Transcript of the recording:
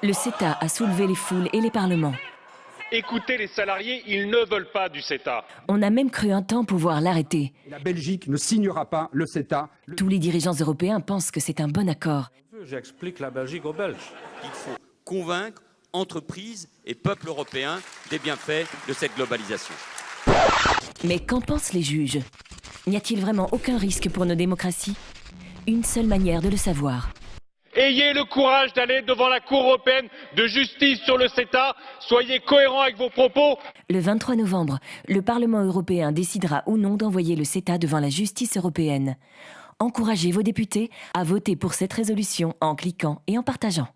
Le CETA a soulevé les foules et les parlements. Écoutez les salariés, ils ne veulent pas du CETA. On a même cru un temps pouvoir l'arrêter. La Belgique ne signera pas le CETA. Tous les dirigeants européens pensent que c'est un bon accord. J'explique la Belgique aux Belges. Il faut convaincre entreprises et peuples européens des bienfaits de cette globalisation. Mais qu'en pensent les juges? N'y a-t-il vraiment aucun risque pour nos démocraties? Une seule manière de le savoir. Ayez le courage d'aller devant la Cour européenne de justice sur le CETA. Soyez cohérents avec vos propos. Le 23 novembre, le Parlement européen décidera ou non d'envoyer le CETA devant la justice européenne. Encouragez vos députés à voter pour cette résolution en cliquant et en partageant.